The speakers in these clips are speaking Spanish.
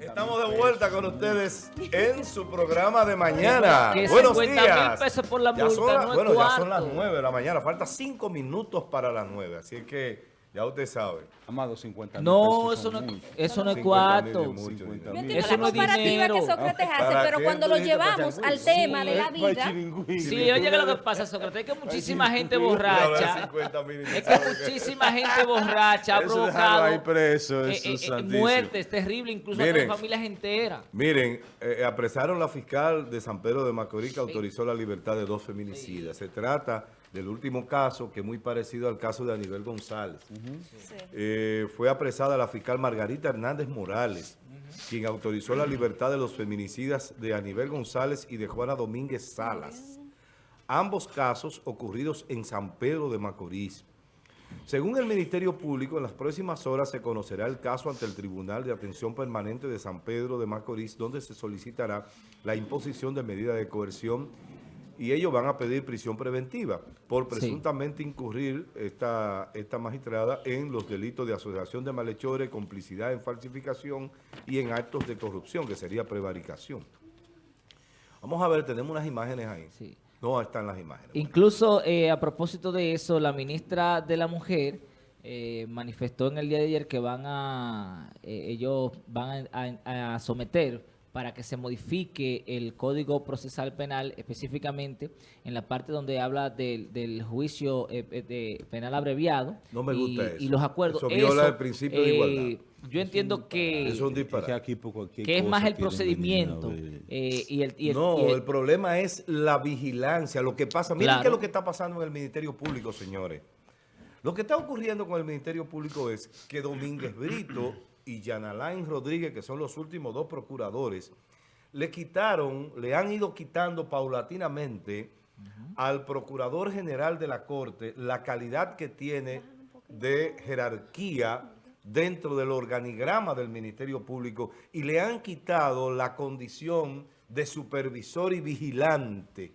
Estamos de vuelta con ustedes en su programa de mañana. Buenos 50 días. mil pesos por la Ya multa, son la- no es bueno, ya son las 9 de la mañana. Falta 5 minutos para las 9. Así que ya usted sabe. Amado, 50 mil No, pesos eso no, muchos. eso no es 50 mil cuarto. es mucho 50 dinero. mil. Entiendo Eso la no es comparativa dinero. que Sócrates hace, ¿Para pero cuando lo llevamos al tema de la vida. Sí, oye, que lo que pasa, Sócrates, es que muchísima gente borracha, es que muchísima gente borracha ha provocado ahí preso, eh, eso eh, es eh, muertes terribles, incluso a Miren. familias enteras. Miren, eh, apresaron la fiscal de San Pedro de Macorís que autorizó la libertad de dos feminicidas. Se trata del último caso que es muy parecido al caso de Aníbal González. Eh, fue apresada la fiscal Margarita Hernández Morales, quien autorizó la libertad de los feminicidas de Aníbal González y de Juana Domínguez Salas. Ambos casos ocurridos en San Pedro de Macorís. Según el Ministerio Público, en las próximas horas se conocerá el caso ante el Tribunal de Atención Permanente de San Pedro de Macorís, donde se solicitará la imposición de medida de coerción y ellos van a pedir prisión preventiva por Sí. presuntamente incurrir esta, esta magistrada en los delitos de asociación de malhechores, complicidad en falsificación y en actos de corrupción, que sería prevaricación. Vamos a ver, tenemos unas imágenes ahí. Sí. No están las imágenes. Incluso eh, a propósito de eso, la ministra de la Mujer eh, manifestó en el día de ayer que van a eh, ellos van a, a- a someter para que se modifique el Código Procesal Penal, específicamente en la parte donde habla del, del juicio eh, eh, de penal abreviado No me y, gusta eso. y los acuerdos. Eso viola el principio de igualdad. Yo entiendo que, Eso es un que aquí que es más el procedimiento eh, y el, y el- no, y el- el problema es la vigilancia, lo que pasa. Miren Claro. qué es lo que está pasando en el Ministerio Público, señores. Lo que está ocurriendo con el Ministerio Público es que Domínguez Brito y Yanalain Rodríguez, que son los últimos dos procuradores, le quitaron, le han ido quitando paulatinamente al Procurador General de la Corte la calidad que tiene de jerarquía dentro del organigrama del Ministerio Público y le han quitado la condición de supervisor y vigilante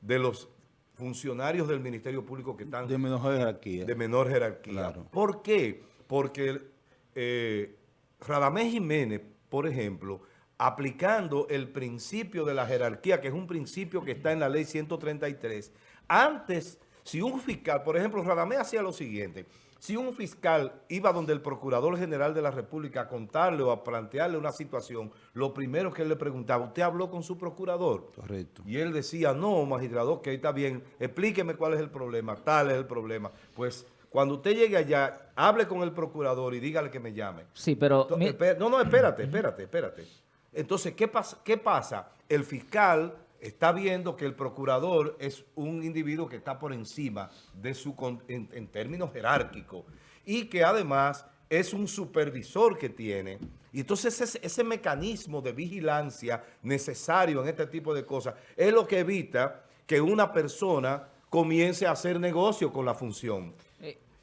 de los funcionarios del Ministerio Público que están De menor jerarquía. de menor jerarquía. Claro. ¿Por qué? Porque eh, Radamés Jiménez, por ejemplo, aplicando el principio de la jerarquía, que es un principio que está en la ley 133, antes, si un fiscal, por ejemplo, Radamés hacía lo siguiente, si un fiscal iba donde el Procurador General de la República a contarle o a plantearle una situación, lo primero que él le preguntaba, ¿usted habló con su procurador? Correcto. Y él decía, no, magistrado, que está bien, explíqueme cuál es el problema, tal es el problema. Pues cuando usted llegue allá, hable con el procurador y dígale que me llame. sí, pero mi- No, no, espérate, espérate, espérate. Entonces, ¿qué pasa? ¿qué pasa? El fiscal está viendo que el procurador es un individuo que está por encima de su en términos jerárquicos y que además es un supervisor que tiene. Y entonces ese, ese mecanismo de vigilancia necesario en este tipo de cosas es lo que evita que una persona comience a hacer negocio con la función.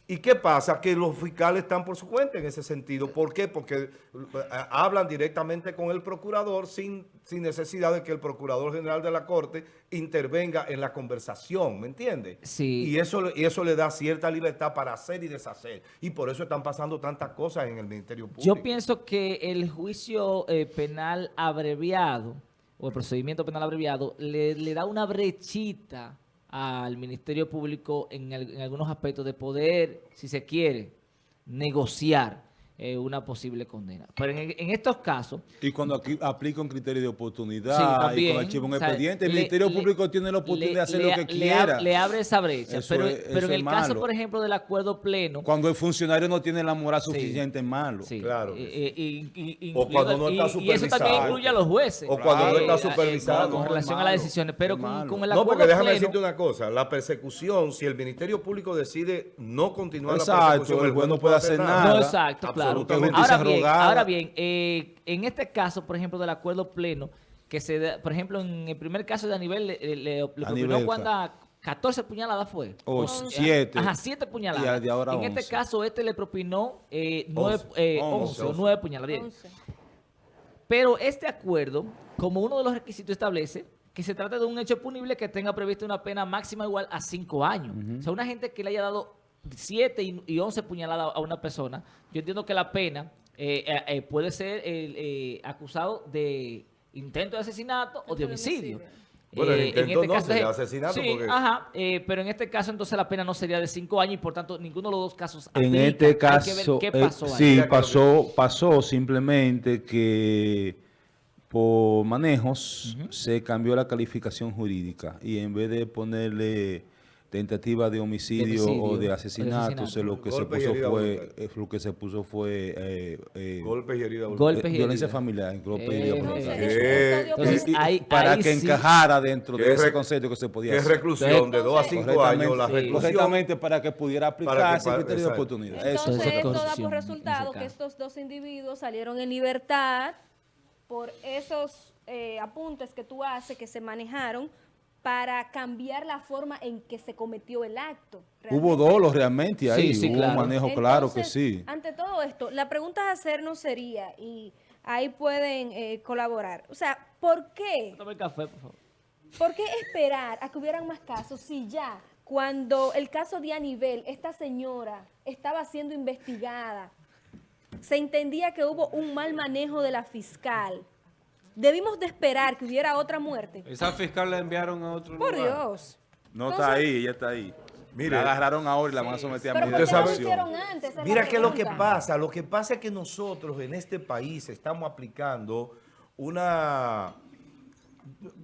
¿Y qué pasa? Que los fiscales están por su cuenta en ese sentido. ¿Por qué? Porque eh, hablan directamente con el procurador sin, sin necesidad de que el procurador general de la Corte intervenga en la conversación, ¿me entiendes? Sí. Y eso, y eso le da cierta libertad para hacer y deshacer. Y por eso están pasando tantas cosas en el Ministerio Público. Yo pienso que el juicio eh, penal abreviado o el procedimiento penal abreviado le, le da una brechita al Ministerio Público en, en algunos aspectos de poder, si se quiere, negociar eh, una posible condena. Pero en, en estos casos, Y cuando aquí aplica un criterio de oportunidad Sí, y cuando archiva un o sea, expediente, el le- Ministerio le- Público tiene la oportunidad de hacer le- lo que le ab- quiera. Le, abre esa brecha. Eso pero es- pero en el caso, por ejemplo, del acuerdo pleno, Cuando el funcionario no tiene la moral Sí. suficiente, es malo. Sí, Claro eh, eh, y- y- O cuando no está y, eso también supervisado. incluye a los jueces. O cuando no está eh, supervisado. Con No, relación a las decisiones. Pero con, el No, acuerdo porque déjame pleno, decirte una cosa. La persecución, si el Ministerio Público decide no continuar la Exacto, persecución, el juez no puede hacer nada. No, exacto, claro. Justicia Ahora bien, ahora bien eh, en este caso, por ejemplo, del acuerdo pleno, que se da, por ejemplo, en el primer caso de Aníbal, le, le, le propinó Aníbal, cuando 14 puñaladas fue. O O- siete. Ajá, 7 puñaladas. Y ahora en este 11. caso, este le propinó eh, 9, Once. eh, Once. 11 o 9 puñaladas. Pero este acuerdo, como uno de los requisitos establece, que se trata de un hecho punible que tenga previsto una pena máxima igual a 5 años. O sea, una gente que le haya dado 7 y, y 11 puñaladas a una persona, yo entiendo que la pena eh, eh, eh, puede ser eh, eh, acusado de intento de asesinato o de homicidio. Bueno, el Eh, intento no, es- sería asesinato Sí, porque- ajá, eh, pero en este caso entonces la pena no sería de cinco años y por tanto ninguno de los dos casos En aplica. este Hay que caso, ver qué pasó sí, pasó, pasó simplemente que por manejos se cambió la calificación jurídica y en vez de ponerle tentativa de homicidio, homicidio, o o de de asesinato, se lo que se Golpe puso herida fue, eh, lo que se puso fue eh, eh, Golpes y heridas. Golpes eh, y violencia familiar, golpe y herida eh. Eh, Entonces, para que sí. encajara dentro de es ese concepto que se podía Que es hacer. reclusión de dos a cinco Correctamente, años. La reclusión. Correctamente para que pudiera aplicarse el criterio de oportunidad. Eso Entonces, Eso esto da por resultado que estos dos individuos salieron en libertad por esos eh, apuntes que tú haces que se manejaron para cambiar la forma en que se cometió el acto. Hubo dolos realmente ahí, Sí, sí, hubo claro. un manejo claro que sí. Ante todo esto, la pregunta a hacernos sería, y ahí pueden eh, colaborar, o sea, ¿por qué? Tome el café, por favor. ¿Por qué esperar a que hubieran más casos si ya cuando el caso de Anibel, esta señora estaba siendo investigada, se entendía que hubo un mal manejo de la fiscal? Debimos de esperar que hubiera otra muerte. Esa fiscal la enviaron a otro Por lugar. Dios. No Entonces- está ahí, ella está ahí. Mire. la agarraron ahora y la van a someter a Pero medida ¿por de Mira es lo que pasa. Lo que pasa es que nosotros en este país estamos aplicando una,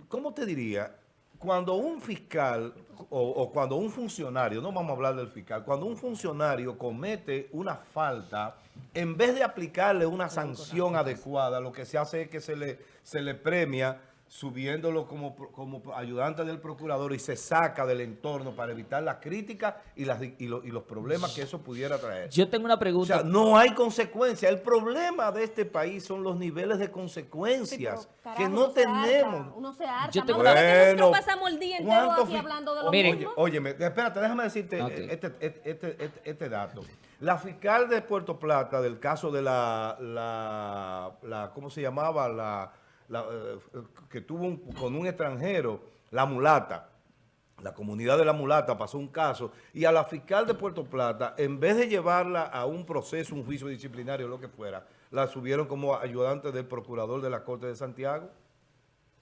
¿cómo te diría? Cuando un fiscal o, o cuando un funcionario, no vamos a hablar del fiscal, cuando un funcionario comete una falta, en vez de aplicarle una sanción adecuada, lo que se hace es que se le, se le premia subiéndolo como, pro- como ayudante del procurador y se saca del entorno para evitar la crítica y, las, y, lo- y los problemas que eso pudiera traer. Yo tengo una O pregunta. sea, no hay consecuencias. El problema de este país son los niveles de Sí, pero, consecuencias carajo, que uno no harta, tenemos. uno se harta. Yo tengo Bueno, pasamos el día entero ¿cuántos aquí hablando de lo Miren. mismo. Oye, óyeme, espérate, déjame decirte Ok. este, este, este, este- este dato. La fiscal de Puerto Plata del caso de la, la, la ¿cómo se llamaba? La, la, eh, que tuvo un- con un extranjero, la mulata. La comunidad de la mulata pasó un caso y a la fiscal de Puerto Plata, en vez de llevarla a un proceso, un juicio disciplinario, lo que fuera, la subieron como ayudante del procurador de la Corte de Santiago.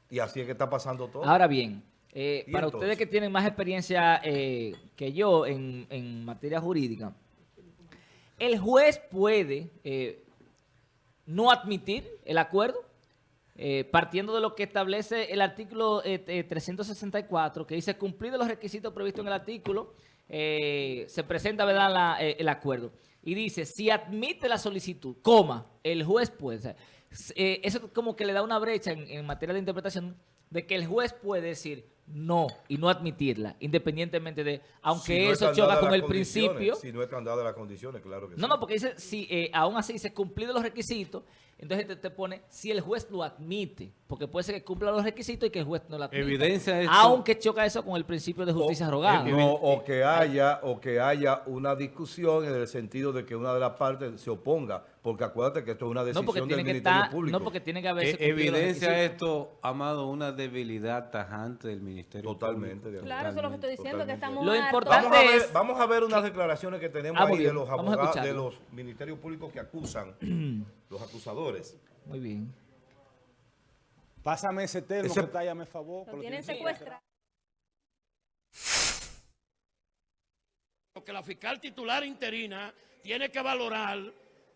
Y así es que está pasando todo. Ahora bien, eh, ¿Y para entonces? ustedes que tienen más experiencia eh, que yo en, en materia jurídica, el juez puede eh, no admitir el acuerdo, eh, partiendo de lo que establece el artículo eh, eh, 364, que dice cumplir los requisitos previstos en el artículo, eh, se presenta ¿verdad? la- eh, el acuerdo. Y dice, si admite la solicitud, coma, el juez puede. o sea, eh, eso como que le da una brecha en, en materia de interpretación de que el juez puede decir no y no admitirla, independientemente de, aunque Si no eso choca con el principio. Si no están dadas las condiciones, claro que sí. No, no, porque dice, si eh, aún así se cumplido los requisitos, entonces te, te pone si el juez lo admite, porque puede ser que cumpla los requisitos y que el juez no lo admita. Evidencia esto- Aunque choca eso con el principio de justicia o, rogada. no, o que haya o que haya una discusión en el sentido de que una de las partes se oponga, porque acuérdate que esto es una decisión del tiene que Ministerio estar, Público. no porque tiene que haberse Eh, evidencia esto, Amado, una debilidad tajante del Ministerio Totalmente. de acuerdo. Claro, eso es lo que estoy diciendo, que estamos Lo importante Vamos a, ver, es- vamos a ver unas declaraciones que tenemos Ah, ahí de los abogados, de los ministerios públicos que acusan, los acusadores. Muy bien. Pásame ese termo Ese- que está ahí, me favor. Lo lo tienen tiene- secuestrado. que la fiscal titular interina tiene que valorar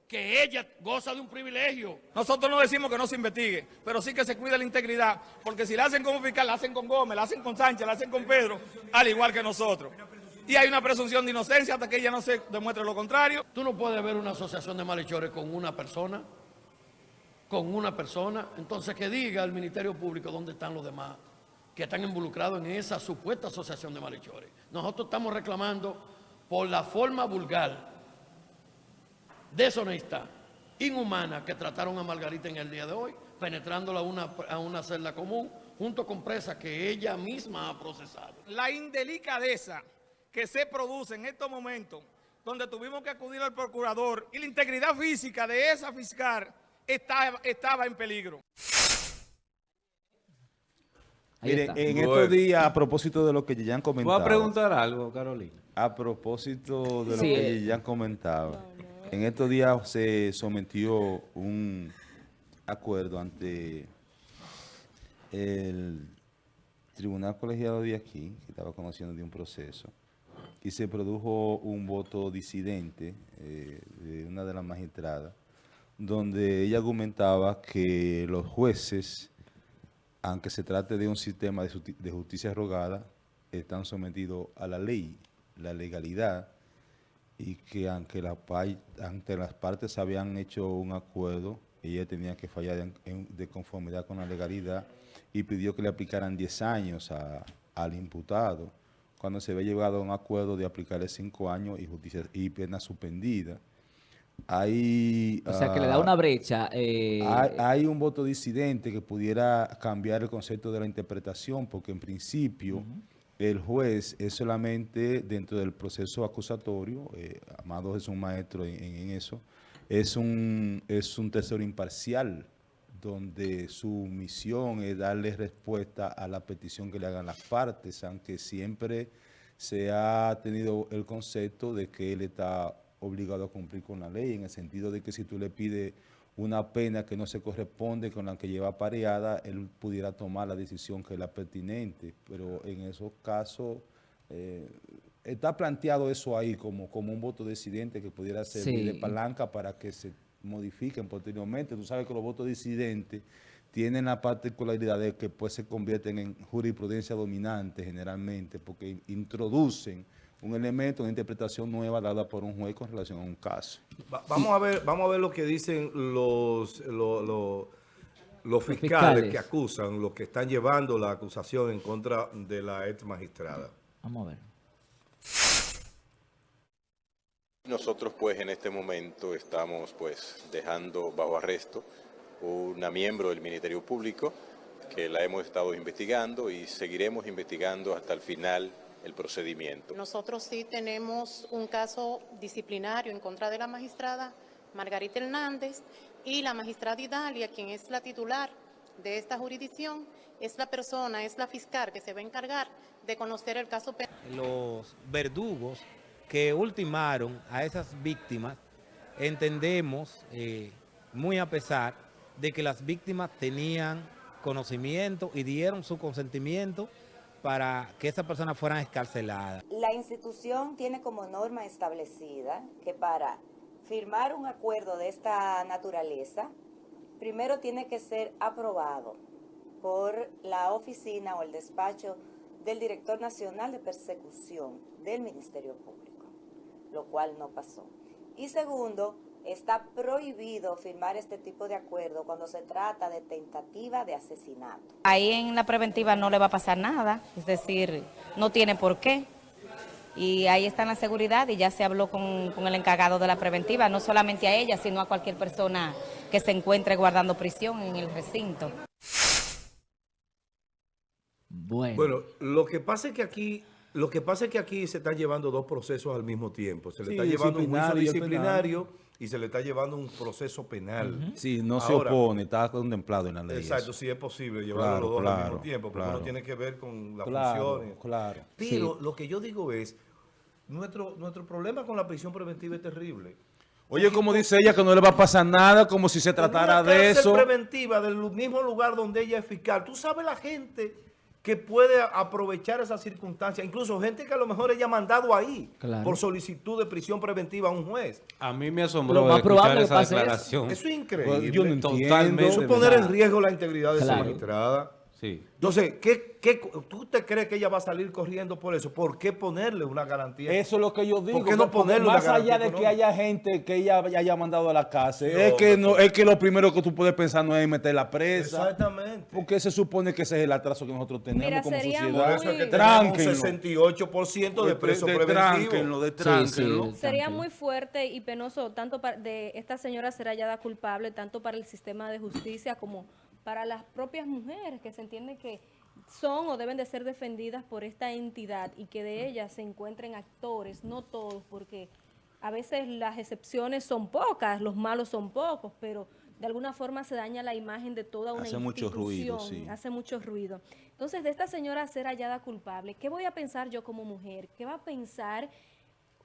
que ella goza de un privilegio. Nosotros no decimos que no se investigue, pero sí que se cuide la integridad, porque si la hacen como fiscal, la hacen con Gómez, la hacen con Sánchez, la hacen con Pedro, al igual que nosotros. Y hay una presunción de inocencia hasta que ella no se demuestre lo contrario. Tú no puedes ver una asociación de malhechores con una persona, con una persona, entonces que diga al Ministerio Público dónde están los demás que están involucrados en esa supuesta asociación de malhechores. Nosotros estamos reclamando por la forma vulgar, deshonesta, inhumana que trataron a Margarita en el día de hoy, penetrándola a una, a una celda común, junto con presas que ella misma ha procesado. La indelicadeza que se produce en estos momentos, donde tuvimos que acudir al procurador y la integridad física de esa fiscal estaba, estaba en peligro. Miren, en Bueno. estos días, a propósito de lo que ya han ¿Tú comentado. vas a preguntar algo, Carolina? A propósito de lo Sí, que ya han comentado. En estos días se sometió un acuerdo ante el tribunal colegiado de aquí, que estaba conociendo de un proceso, y se produjo un voto disidente eh, de una de las magistradas, donde ella argumentaba que los jueces, aunque se trate de un sistema de, justi- de justicia rogada, están sometidos a la ley, la legalidad, y que aunque, la, ante las partes habían hecho un acuerdo, ella tenía que fallar de conformidad con la legalidad y pidió que le aplicaran 10 años al imputado, cuando se había llegado a un acuerdo de aplicarle 5 años y, justicia, y pena suspendida. Hay, O sea, que le da ah, una brecha. eh, hay, hay un voto disidente que pudiera cambiar el concepto de la interpretación, porque en principio el juez es solamente dentro del proceso acusatorio, eh, Amado es un maestro en, en eso, es un, es un tercero imparcial, donde su misión es darle respuesta a la petición que le hagan las partes, aunque siempre se ha tenido el concepto de que él está obligado a cumplir con la ley, en el sentido de que si tú le pides una pena que no se corresponde con la que lleva pareada, él pudiera tomar la decisión que es la pertinente, pero en esos casos eh, está planteado eso ahí como, como un voto disidente que pudiera servir Sí. de palanca para que se modifiquen posteriormente. Tú sabes que los votos disidentes tienen la particularidad de que pues se convierten en jurisprudencia dominante generalmente porque introducen un elemento, una interpretación nueva dada por un juez con relación a un caso. Va- vamos, a ver, vamos a ver lo que dicen los, lo- lo- los fiscales, fiscales. que acusan, los que están llevando la acusación en contra de la ex magistrada. Vamos a ver. Nosotros pues en este momento estamos pues dejando bajo arresto una miembro del Ministerio Público que la hemos estado investigando y seguiremos investigando hasta el final el procedimiento. Nosotros sí tenemos un caso disciplinario en contra de la magistrada Margarita Hernández y la magistrada Idalia, quien es la titular de esta jurisdicción, es la persona, es la fiscal que se va a encargar de conocer el caso penal. los verdugos que ultimaron a esas víctimas, entendemos, eh, muy a pesar de que las víctimas tenían conocimiento y dieron su consentimiento para que esas personas fueran escarceladas. La institución tiene como norma establecida que para firmar un acuerdo de esta naturaleza, primero tiene que ser aprobado por la oficina o el despacho del Director Nacional de Persecución del Ministerio Público, lo cual no pasó. Y segundo, está prohibido firmar este tipo de acuerdo cuando se trata de tentativa de asesinato. Ahí en la preventiva no le va a pasar nada, es decir, no tiene por qué. Y ahí está la seguridad y ya se habló con, con el encargado de la preventiva, no solamente a ella, sino a cualquier persona que se encuentre guardando prisión en el recinto. Bueno. Bueno, lo que pasa es que aquí, lo que pasa es que aquí se están llevando dos procesos al mismo tiempo. Se le Sí, está llevando un juicio disciplinario y se le está llevando un proceso penal. Sí, no se opone, está contemplado en la ley. Exacto, sí es posible llevarlo Claro, los dos al mismo tiempo, porque claro. uno tiene que ver con las Claro, funciones. claro. Pero lo que yo digo es, nuestro, nuestro problema con la prisión preventiva es terrible. Oye, como dice ella, que no le va a pasar nada, como si se tratara una de eso. preventiva del mismo lugar donde ella es fiscal. Tú sabes la gente que puede aprovechar esa circunstancia, incluso gente que a lo mejor ella ha mandado ahí Claro. por solicitud de prisión preventiva a un juez. A mí me Lo asombró más escuchar probable esa pase eso. declaración. Eso es increíble. Pues, yo no entiendo. Totalmente. Eso es poner en riesgo la integridad de esa Claro. magistrada. Sí. Entonces, ¿qué, qué, ¿tú te crees que ella va a salir corriendo por eso? ¿Por qué ponerle una garantía? Eso es lo que yo digo. ¿Por qué no ponerle una más allá de que haya gente que ella haya mandado a la cárcel, es, que no, pues. es que lo primero que tú puedes pensar no es meter la presa. Exactamente. Porque se supone que ese es el atraso que nosotros tenemos Mira, como Por sociedad. eso es que Muy- tenemos un Tránquenlo. 68% de preso de, preventivo. tránquenlo, de tránquenlo. sí. Sería muy fuerte y penoso tanto para de esta señora ser hallada culpable, tanto para el sistema de justicia como para las propias mujeres que se entiende que son o deben de ser defendidas por esta entidad y que de ellas se encuentren actores, no todos, porque a veces las excepciones son pocas, los malos son pocos, pero de alguna forma se daña la imagen de toda una Hace mucho ruido, institución, sí. hace mucho ruido. Entonces, de esta señora ser hallada culpable, ¿qué voy a pensar yo como mujer? ¿Qué va a pensar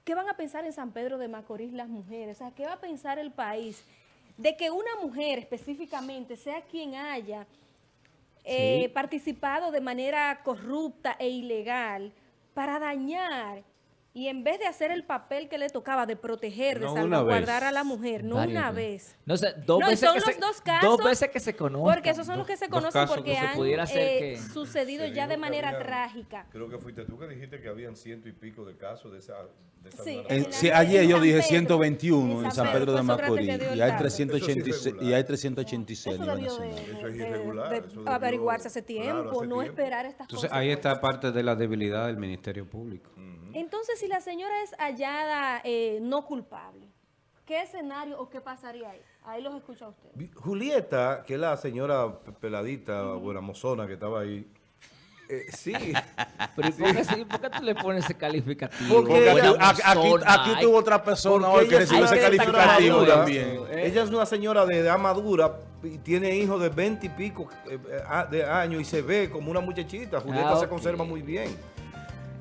¿qué van a pensar en San Pedro de Macorís las mujeres? ¿qué va a pensar el país de que una mujer específicamente sea quien haya eh, Sí. participado de manera corrupta e ilegal para dañar y en vez de hacer el papel que le tocaba de proteger, No de salvaguardar a la mujer, no Varias una veces. vez. No sé, dos No, veces son que los se, dos casos, Dos veces que se conozcan. Porque esos son los que se conocen porque han eh, que- sucedido Se ya de manera habían- trágica. Creo que fuiste tú que dijiste que habían ciento y pico de casos de esa... De esa Sí, En- En sí, ayer en yo San dije Pedro, 121 en San Pedro, Pedro de Macorís y hay dato. 386 Eso sí es y hay regular. 386 a Eso debió de. Eso es de- irregular, de eso debió- averiguarse hace tiempo, claro, hace no tiempo. esperar estas Entonces cosas. ahí pues. está parte de la debilidad del Ministerio Público. Entonces, si la señora es hallada eh, no culpable, ¿qué escenario o qué pasaría ahí? Ahí los escucha usted. Julieta, que es la señora pe- peladita, buena mozona que estaba ahí, eh, sí, Pero ¿y por qué, sí? ¿por qué tú le pones ese calificativo? Porque ella- aquí, tuvo otra persona Porque hoy que ella recibió es ese una calificativo madura, también. Ella es una señora de edad madura y tiene hijos de 20 y pico eh, eh, de años y se ve como una muchachita. Julieta Ah, se conserva muy bien.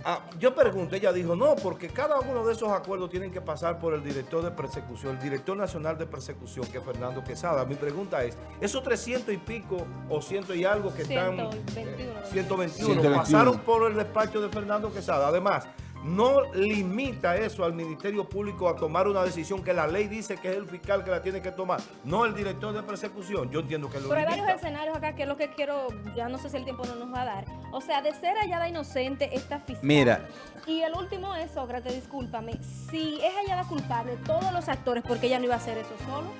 Ah, yo pregunté, ella dijo, no, porque cada uno de esos acuerdos tienen que pasar por el director de persecución, el director nacional de persecución, que es Fernando Quesada. Mi pregunta es, esos 300 y pico o ciento y algo que están... 121, eh, ¿no? 121, 121. pasaron por el despacho de Fernando Quesada. Además, no limita eso al Ministerio Público a tomar una decisión que la ley dice que es el fiscal que la tiene que tomar, no el director de persecución. Yo entiendo que lo Pero hay varios escenarios acá que es lo que quiero, ya no sé si el tiempo no nos va a dar. O sea, de ser hallada inocente esta fiscal. Mira. Y el último es, Sócrates, discúlpame, si es hallada culpable, todos los actores, porque ella no iba a hacer eso solo.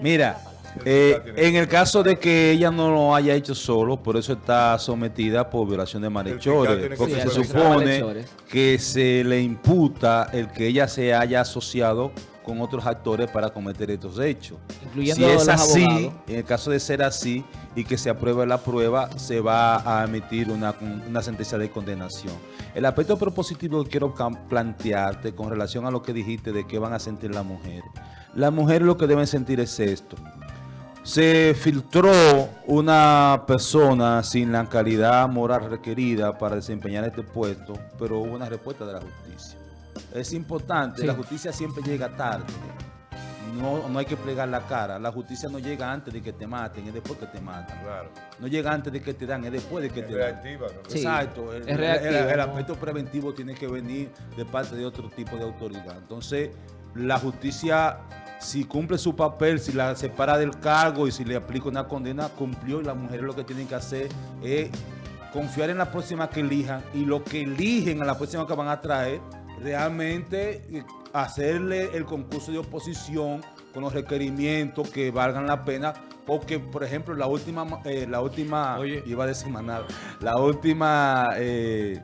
Mira. Eh, en el caso de que ella no lo haya hecho solo, por eso está sometida por violación de malhechores, porque Sí, se supone que se le imputa el que ella se haya asociado con otros actores para cometer estos hechos. Incluyendo si es así, abogados. en el caso de ser así y que se apruebe la prueba, se va a emitir una, una sentencia de condenación. El aspecto propositivo que quiero plantearte con relación a lo que dijiste de qué van a sentir las mujeres. Las mujeres lo que deben sentir es esto. Se filtró una persona sin la calidad moral requerida para desempeñar este puesto, pero hubo una respuesta de la justicia. Es importante, Sí. la justicia siempre llega tarde. No, no hay que plegar la cara. La justicia no llega antes de que te maten, es después que te matan. Claro. No llega antes de que te dan, es después de que Es te dan. reactiva. ¿no? Sí. Exacto. El, es el- reactivo, el- el ¿no? aspecto preventivo tiene que venir de parte de otro tipo de autoridad. Entonces, la justicia, si cumple su papel, si la separa del cargo y si le aplica una condena, cumplió y las mujeres lo que tienen que hacer es confiar en la próxima que elijan y lo que eligen a la próxima que van a traer, realmente eh, hacerle el concurso de oposición con los requerimientos que valgan la pena, porque por ejemplo la última, ma- eh, la última, Oye. iba a decir manada, la última, eh,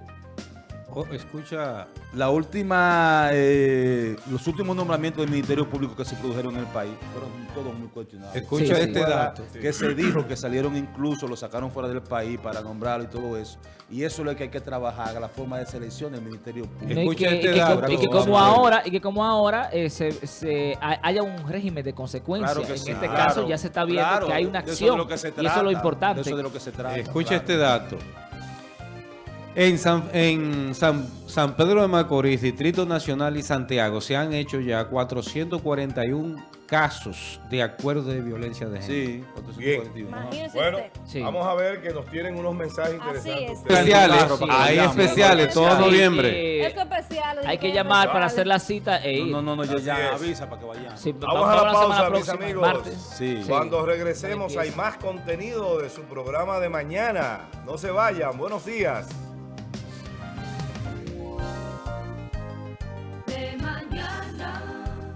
Oh, escucha, la última, eh, los últimos nombramientos del Ministerio Público que se produjeron en el país fueron todos muy cuestionados. Escucha Sí, este sí. dato. Que se dijo que salieron incluso, lo sacaron fuera del país para nombrarlo y todo eso. Y eso es lo que hay que trabajar, la forma de selección del Ministerio Público. No, y Escucha que, este y que dato. como- y que como ahora y que como ahora eh, se, se ha- haya un régimen de consecuencias Claro que en sí. este Claro, caso ya se está viendo claro, que hay una de eso es acción lo que se y eso es lo trata, importante de eso es de lo que se trata. Escucha claro. este dato. En, San, en San, San Pedro de Macorís, Distrito Nacional y Santiago se han hecho ya 441 casos de acuerdo de violencia de género. Sí, 441. ajá. Imagínese Bueno. Sí. vamos a ver que nos tienen unos mensajes interesantes. es. Especiales, que hay especiales todo Sí, noviembre. eh, Esto es especial. hay que llamar para hacer la cita e ir. No, no, no, yo Así ya es. avisa para que vayan. Sí, Vamos a la pausa, semana mis amigos. martes. Sí. Cuando regresemos hay más contenido de su programa de mañana. No se vayan. Buenos días.